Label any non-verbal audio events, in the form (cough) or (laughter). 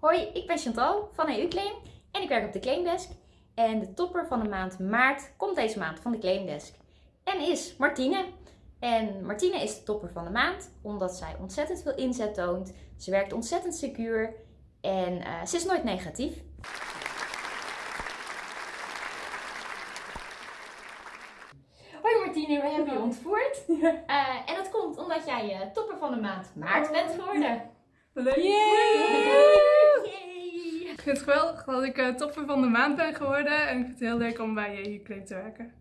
Hoi, ik ben Chantal van EU Claim en ik werk op de Claimdesk. En de topper van de maand maart komt deze maand van de Claimdesk en is Martine. En Martine is de topper van de maand omdat zij ontzettend veel inzet toont. Ze werkt ontzettend secuur en uh, ze is nooit negatief. Hoi Martine, we hebben je ontvoerd. (laughs) Uh, en dat komt omdat jij uh, topper van de maand maart bent geworden. Leuk! Ik vind het geweldig dat ik uh, topper van de maand ben geworden en ik vind het heel leuk om bij je Claim te werken.